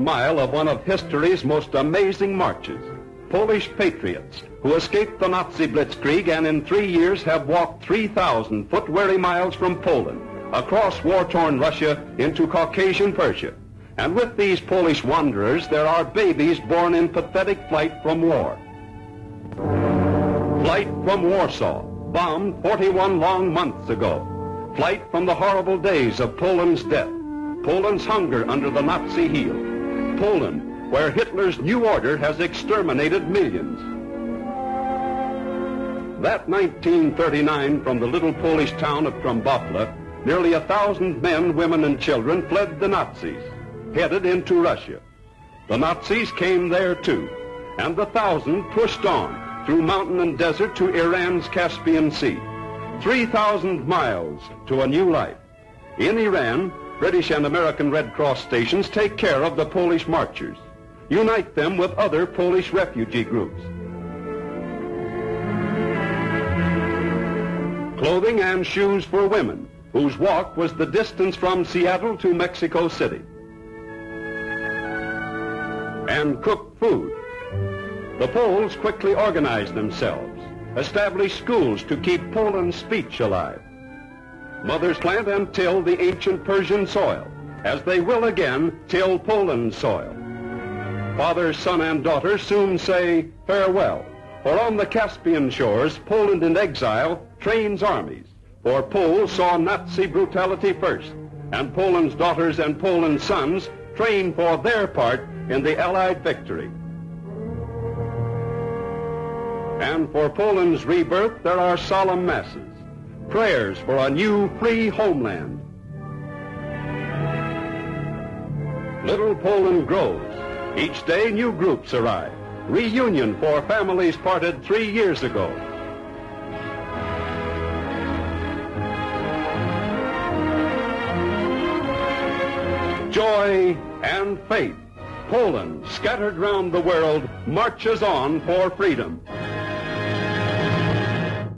mile of one of history's most amazing marches. Polish patriots who escaped the Nazi blitzkrieg and in three years have walked 3,000 foot-weary miles from Poland, across war-torn Russia into Caucasian Persia. And with these Polish wanderers, there are babies born in pathetic flight from war. Flight from Warsaw, bombed 41 long months ago. Flight from the horrible days of Poland's death. Poland's hunger under the Nazi heel. Poland, where Hitler's new order has exterminated millions. That 1939 from the little Polish town of Trembowla, nearly a thousand men, women, and children fled the Nazis, headed into Russia. The Nazis came there too, and the thousand pushed on through mountain and desert to Iran's Caspian Sea. 3,000 miles to a new life. In Iran, British and American Red Cross stations take care of the Polish marchers unite them with other Polish refugee groups. Clothing and shoes for women, whose walk was the distance from Seattle to Mexico City. And cooked food. The Poles quickly organized themselves, established schools to keep Poland's speech alive. Mothers plant and till the ancient Persian soil, as they will again till Poland's soil. Father, son, and daughter soon say farewell. For on the Caspian shores, Poland in exile trains armies. For Poles saw Nazi brutality first, and Poland's daughters and Poland's sons train for their part in the Allied victory. And for Poland's rebirth, there are solemn masses, prayers for a new free homeland. Little Poland grows. Each day, new groups arrive. Reunion for families parted three years ago. Joy and faith. Poland, scattered round the world, marches on for freedom.